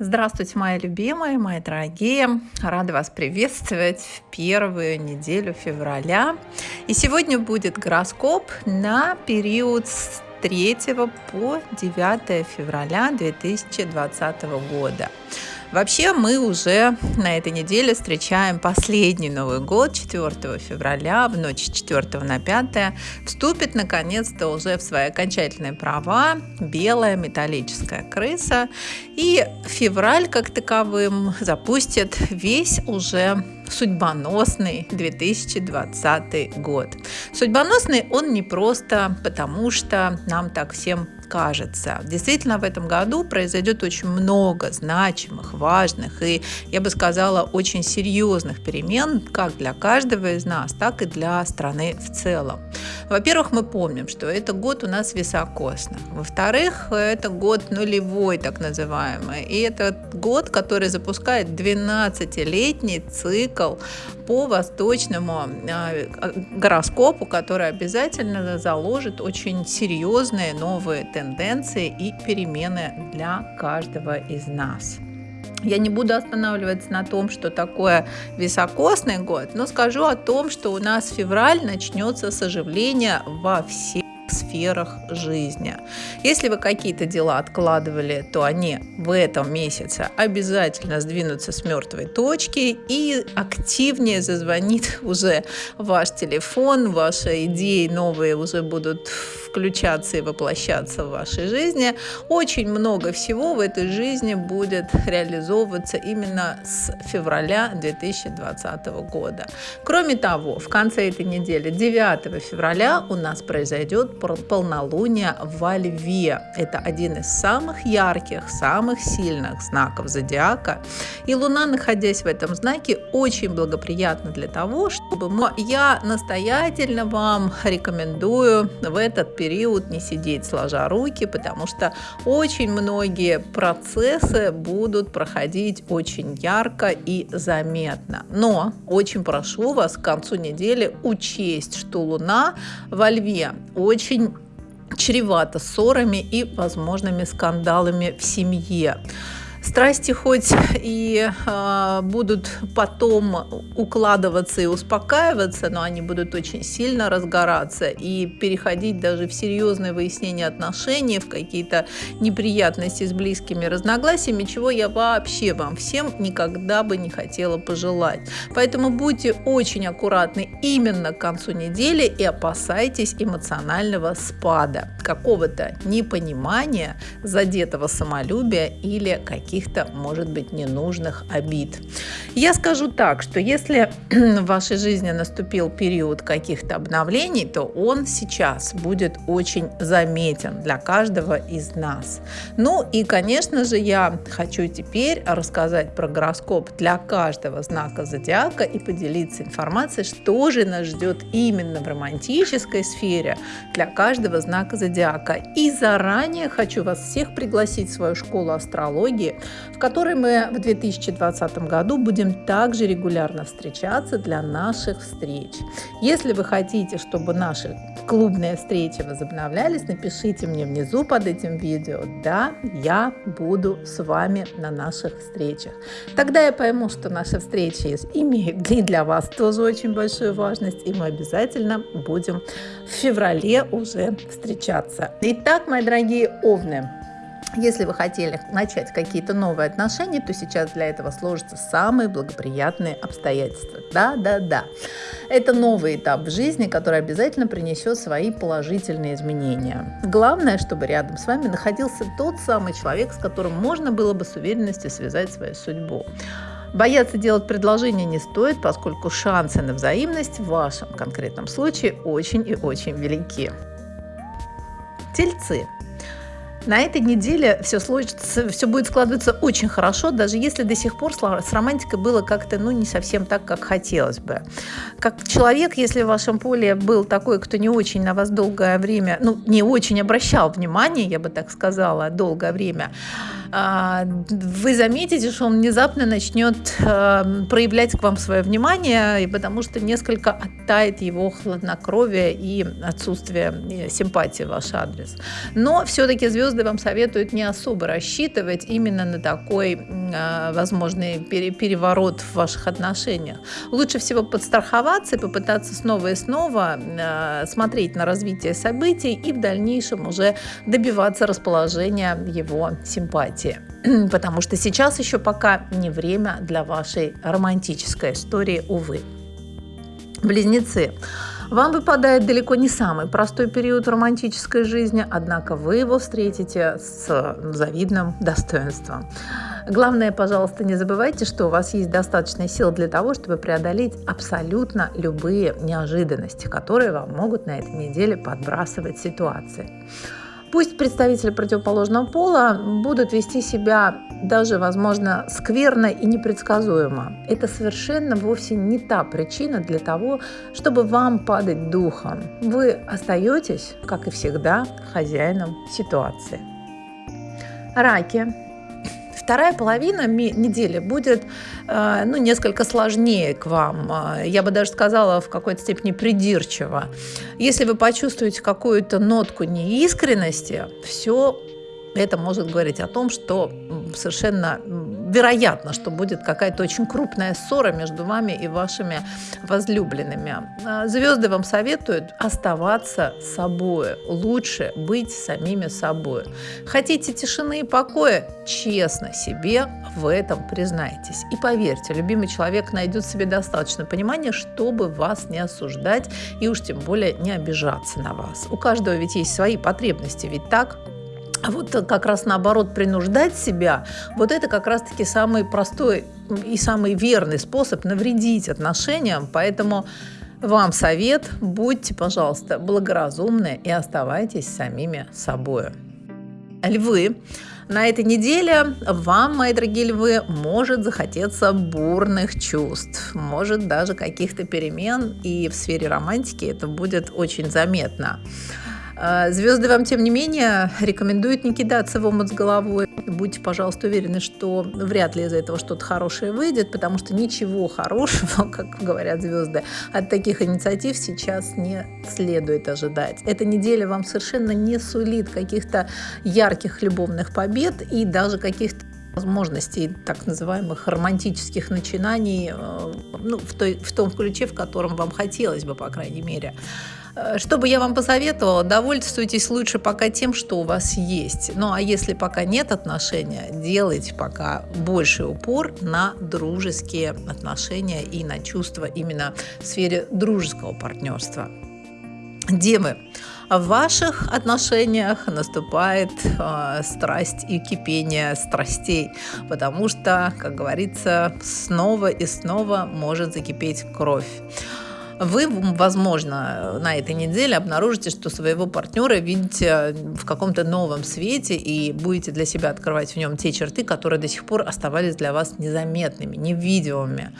Здравствуйте, мои любимые, мои дорогие. Рада вас приветствовать в первую неделю февраля. И сегодня будет гороскоп на период с 3 по 9 февраля 2020 года. Вообще мы уже на этой неделе встречаем последний Новый год 4 февраля, в ночь с 4 на 5 вступит наконец-то уже в свои окончательные права белая металлическая крыса. И февраль как таковым запустит весь уже судьбоносный 2020 год. Судьбоносный он не просто потому, что нам так всем кажется. Действительно, в этом году произойдет очень много значимых, важных и, я бы сказала, очень серьезных перемен как для каждого из нас, так и для страны в целом. Во-первых, мы помним, что это год у нас високосный. Во-вторых, это год нулевой, так называемый. И это год, который запускает 12-летний цикл по восточному а, гороскопу, который обязательно заложит очень серьезные новые тенденции и перемены для каждого из нас. Я не буду останавливаться на том, что такое високосный год, но скажу о том, что у нас февраль начнется с оживления во всех сферах жизни. Если вы какие-то дела откладывали, то они в этом месяце обязательно сдвинутся с мертвой точки и активнее зазвонит уже ваш телефон, ваши идеи новые уже будут включаться и воплощаться в вашей жизни. Очень много всего в этой жизни будет реализовываться именно с февраля 2020 года. Кроме того, в конце этой недели, 9 февраля, у нас произойдет полнолуние во Льве. Это один из самых ярких, самых сильных знаков зодиака. И Луна, находясь в этом знаке, очень благоприятна для того, чтобы я настоятельно вам рекомендую в этот период не сидеть сложа руки, потому что очень многие процессы будут проходить очень ярко и заметно. Но очень прошу вас к концу недели учесть, что Луна во Льве очень чревато ссорами и возможными скандалами в семье. Страсти хоть и э, будут потом укладываться и успокаиваться, но они будут очень сильно разгораться и переходить даже в серьезное выяснение отношений, в какие-то неприятности с близкими разногласиями, чего я вообще вам всем никогда бы не хотела пожелать. Поэтому будьте очень аккуратны именно к концу недели и опасайтесь эмоционального спада, какого-то непонимания, задетого самолюбия или каких каких-то, может быть, ненужных обид. Я скажу так, что если в вашей жизни наступил период каких-то обновлений, то он сейчас будет очень заметен для каждого из нас. Ну и, конечно же, я хочу теперь рассказать про гороскоп для каждого знака зодиака и поделиться информацией, что же нас ждет именно в романтической сфере для каждого знака зодиака. И заранее хочу вас всех пригласить в свою школу астрологии, в которой мы в 2020 году будем также регулярно встречаться для наших встреч. Если вы хотите, чтобы наши клубные встречи возобновлялись, напишите мне внизу под этим видео «Да, я буду с вами на наших встречах». Тогда я пойму, что наши встречи имеют и для вас тоже очень большую важность, и мы обязательно будем в феврале уже встречаться. Итак, мои дорогие овны, если вы хотели начать какие-то новые отношения, то сейчас для этого сложатся самые благоприятные обстоятельства. Да, да, да. Это новый этап в жизни, который обязательно принесет свои положительные изменения. Главное, чтобы рядом с вами находился тот самый человек, с которым можно было бы с уверенностью связать свою судьбу. Бояться делать предложение не стоит, поскольку шансы на взаимность в вашем конкретном случае очень и очень велики. Тельцы. На этой неделе все, сложится, все будет складываться очень хорошо, даже если до сих пор с романтикой было как-то ну, не совсем так, как хотелось бы. Как человек, если в вашем поле был такой, кто не очень на вас долгое время, ну, не очень обращал внимания, я бы так сказала, долгое время, вы заметите, что он внезапно начнет э, проявлять к вам свое внимание, потому что несколько оттает его хладнокровие и отсутствие симпатии в ваш адрес. Но все-таки звезды вам советуют не особо рассчитывать именно на такой э, возможный переворот в ваших отношениях. Лучше всего подстраховаться и попытаться снова и снова смотреть на развитие событий и в дальнейшем уже добиваться расположения его симпатии событие, потому что сейчас еще пока не время для вашей романтической истории, увы. Близнецы. Вам выпадает далеко не самый простой период в романтической жизни, однако вы его встретите с завидным достоинством. Главное, пожалуйста, не забывайте, что у вас есть достаточно сил для того, чтобы преодолеть абсолютно любые неожиданности, которые вам могут на этой неделе подбрасывать ситуации. Пусть представители противоположного пола будут вести себя даже, возможно, скверно и непредсказуемо. Это совершенно вовсе не та причина для того, чтобы вам падать духом. Вы остаетесь, как и всегда, хозяином ситуации. Раки Вторая половина недели будет э, ну, несколько сложнее к вам. Э, я бы даже сказала, в какой-то степени придирчиво. Если вы почувствуете какую-то нотку неискренности, все это может говорить о том, что совершенно вероятно, что будет какая-то очень крупная ссора между вами и вашими возлюбленными. А, звезды вам советуют оставаться собой, лучше быть самими собой. Хотите тишины и покоя? Честно себе в этом признайтесь. И поверьте, любимый человек найдет себе достаточно понимания, чтобы вас не осуждать и уж тем более не обижаться на вас. У каждого ведь есть свои потребности, ведь так? А вот как раз наоборот принуждать себя, вот это как раз-таки самый простой и самый верный способ навредить отношениям. Поэтому вам совет, будьте, пожалуйста, благоразумны и оставайтесь самими собой. Львы. На этой неделе вам, мои дорогие львы, может захотеться бурных чувств, может даже каких-то перемен, и в сфере романтики это будет очень заметно. А, звезды вам, тем не менее, рекомендуют не кидаться в омут с головой. Будьте, пожалуйста, уверены, что вряд ли из этого что-то хорошее выйдет, потому что ничего хорошего, как говорят звезды, от таких инициатив сейчас не следует ожидать. Эта неделя вам совершенно не сулит каких-то ярких любовных побед и даже каких-то возможностей так называемых романтических начинаний э, ну, в, той, в том ключе, в котором вам хотелось бы, по крайней мере. Э, что бы я вам посоветовала, довольствуйтесь лучше пока тем, что у вас есть. Ну а если пока нет отношения, делайте пока больший упор на дружеские отношения и на чувства именно в сфере дружеского партнерства. Девы, в ваших отношениях наступает э, страсть и кипение страстей, потому что, как говорится, снова и снова может закипеть кровь вы, возможно, на этой неделе обнаружите, что своего партнера видите в каком-то новом свете и будете для себя открывать в нем те черты, которые до сих пор оставались для вас незаметными, невидимыми.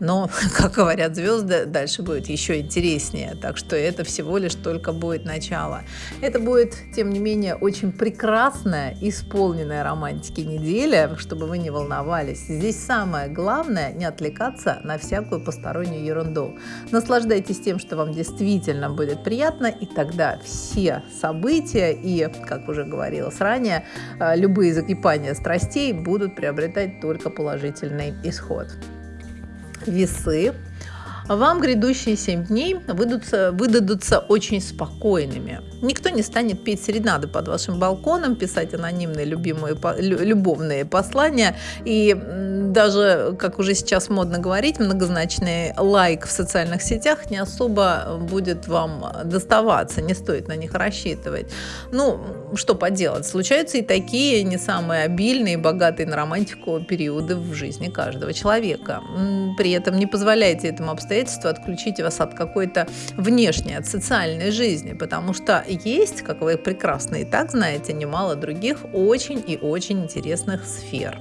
Но, как говорят звезды, дальше будет еще интереснее. Так что это всего лишь только будет начало. Это будет, тем не менее, очень прекрасная, исполненная романтики неделя, чтобы вы не волновались. Здесь самое главное не отвлекаться на всякую постороннюю ерунду. Наслаждайтесь наслаждайтесь тем, что вам действительно будет приятно, и тогда все события и, как уже говорилось ранее, э, любые закипания страстей будут приобретать только положительный исход. Весы вам грядущие 7 дней выдадутся, выдадутся очень спокойными. Никто не станет петь серенады под вашим балконом, писать анонимные любимые, любовные послания и даже, как уже сейчас модно говорить, многозначный лайк в социальных сетях не особо будет вам доставаться, не стоит на них рассчитывать. Ну, что поделать, случаются и такие не самые обильные, богатые на романтику периоды в жизни каждого человека. При этом не позволяйте этому обстоятельству отключить вас от какой-то внешней, от социальной жизни, потому что есть, как вы прекрасно и так знаете, немало других очень и очень интересных сфер.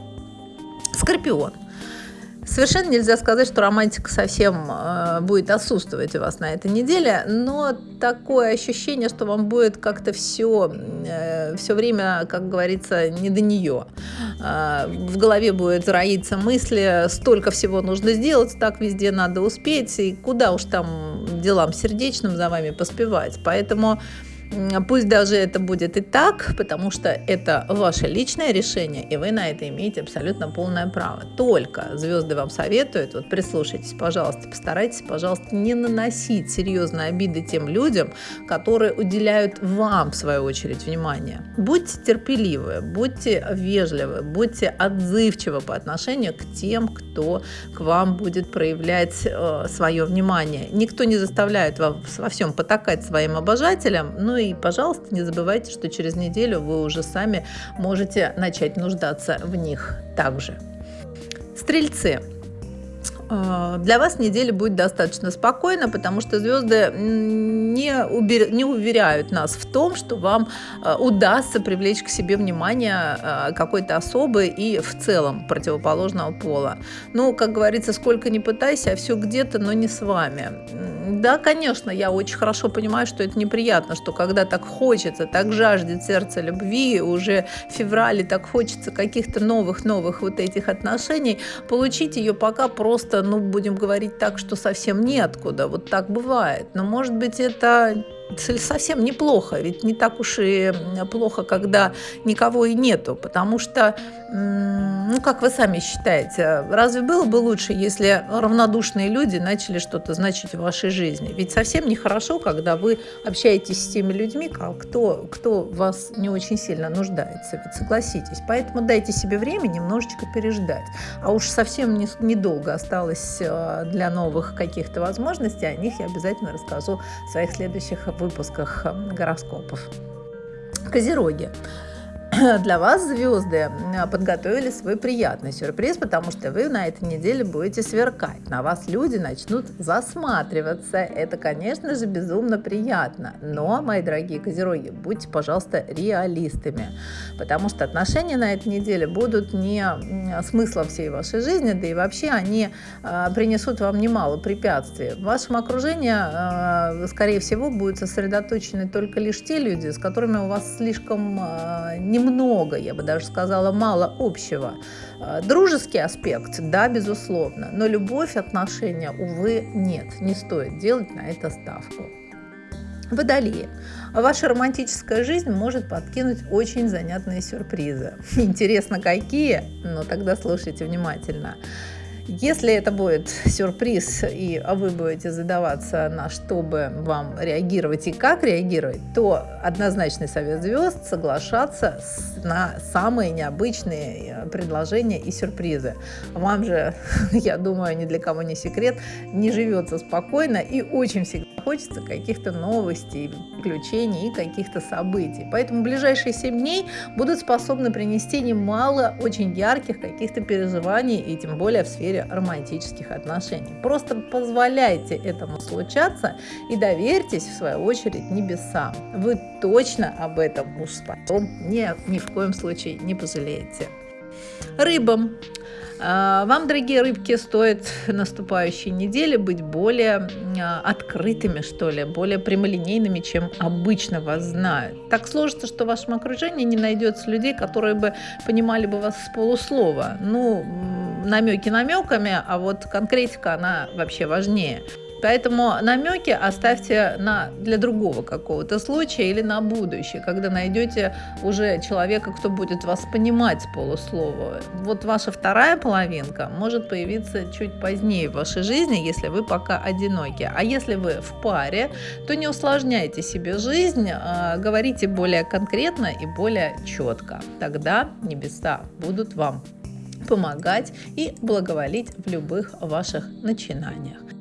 Скорпион. Совершенно нельзя сказать, что романтика совсем э, будет отсутствовать у вас на этой неделе, но такое ощущение, что вам будет как-то все, э, все время, как говорится, не до нее. Э, в голове будет роиться мысли, столько всего нужно сделать, так везде надо успеть, и куда уж там делам сердечным за вами поспевать. Поэтому Пусть даже это будет и так, потому что это ваше личное решение, и вы на это имеете абсолютно полное право. Только звезды вам советуют, вот прислушайтесь, пожалуйста, постарайтесь, пожалуйста, не наносить серьезные обиды тем людям, которые уделяют вам, в свою очередь, внимание. Будьте терпеливы, будьте вежливы, будьте отзывчивы по отношению к тем, кто к вам будет проявлять э, свое внимание. Никто не заставляет вас во всем потакать своим обожателям, но ну и, пожалуйста, не забывайте, что через неделю вы уже сами можете начать нуждаться в них также. Стрельцы. Э, для вас неделя будет достаточно спокойна, потому что звезды не, убер... не уверяют нас в том, что вам э, удастся привлечь к себе внимание э, какой-то особы и в целом противоположного пола. Ну, как говорится, сколько ни пытайся, а все где-то, но не с вами. Да, конечно, я очень хорошо понимаю, что это неприятно, что когда так хочется, так жаждет сердце любви, уже в феврале так хочется каких-то новых-новых вот этих отношений, получить ее пока просто просто, ну, будем говорить так, что совсем неоткуда. Вот так бывает. Но, может быть, это совсем неплохо, ведь не так уж и плохо, когда никого и нету, потому что, ну, как вы сами считаете, разве было бы лучше, если равнодушные люди начали что-то значить в вашей жизни? Ведь совсем нехорошо, когда вы общаетесь с теми людьми, кто, кто вас не очень сильно нуждается, ведь согласитесь. Поэтому дайте себе время немножечко переждать. А уж совсем не, недолго осталось э, для новых каких-то возможностей, о них я обязательно расскажу в своих следующих выпусках эм, гороскопов. Козероги. для вас звезды подготовили свой приятный сюрприз, потому что вы на этой неделе будете сверкать. На вас люди начнут засматриваться. Это, конечно же, безумно приятно. Но, мои дорогие козероги, будьте, пожалуйста, реалистами. Потому что отношения на этой неделе будут не смыслом всей вашей жизни, да и вообще они а, принесут вам немало препятствий. В вашем окружении, а, скорее всего, будут сосредоточены только лишь те люди, с которыми у вас слишком не немного, я бы даже сказала, мало общего. Э, дружеский аспект, да, безусловно, но любовь, отношения, увы, нет, не стоит делать на это ставку. Водолеи. Ваша романтическая жизнь может подкинуть очень занятные сюрпризы. Интересно, какие? Ну, тогда слушайте внимательно. Если это будет сюрприз, и вы будете задаваться, на что бы вам реагировать и как реагировать, то однозначный совет звезд соглашаться на самые необычные э, предложения и сюрпризы. Вам же, я думаю, ни для кого не секрет, не живется спокойно и очень всегда хочется каких-то новостей, приключений и каких-то событий. Поэтому ближайшие 7 дней будут способны принести немало очень ярких каких-то переживаний, и тем более в сфере романтических отношений. Просто позволяйте этому случаться и доверьтесь, в свою очередь, небесам. Вы точно об этом уж потом ни, ни в коем случае не пожалеете. Рыбам вам, дорогие рыбки, стоит наступающей неделе быть более а, открытыми, что ли, более прямолинейными, чем обычно вас знают. Так сложится, что в вашем окружении не найдется людей, которые бы понимали бы вас с полуслова. Ну, намеки намеками, а вот конкретика, она вообще важнее. Поэтому намеки оставьте на, для другого какого-то случая или на будущее, когда найдете уже человека, кто будет вас понимать с полуслова. Вот ваша вторая половинка может появиться чуть позднее в вашей жизни, если вы пока одиноки. А если вы в паре, то не усложняйте себе жизнь, а говорите более конкретно и более четко. Тогда небеса будут вам помогать и благоволить в любых ваших начинаниях.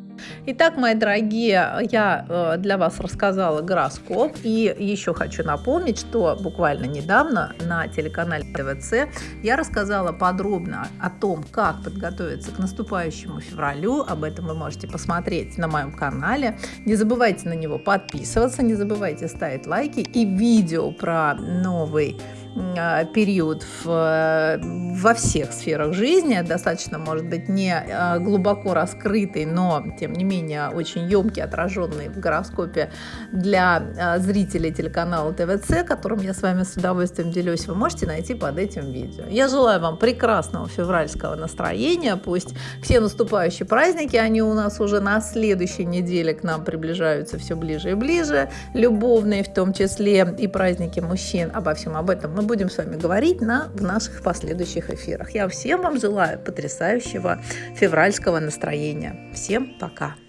Итак, мои дорогие, я э, для вас рассказала гороскоп. И еще хочу напомнить, что буквально недавно на телеканале ТВЦ я рассказала подробно о том, как подготовиться к наступающему февралю. Об этом вы можете посмотреть на моем канале. Не забывайте на него подписываться, не забывайте ставить лайки. И видео про новый период в, во всех сферах жизни, достаточно, может быть, не а, глубоко раскрытый, но, тем не менее, очень емкий, отраженный в гороскопе для а, зрителей телеканала ТВЦ, которым я с вами с удовольствием делюсь, вы можете найти под этим видео. Я желаю вам прекрасного февральского настроения, пусть все наступающие праздники, они у нас уже на следующей неделе к нам приближаются все ближе и ближе, любовные в том числе и праздники мужчин, обо всем об этом мы будем с вами говорить на, в наших последующих эфирах. Я всем вам желаю потрясающего февральского настроения. Всем пока!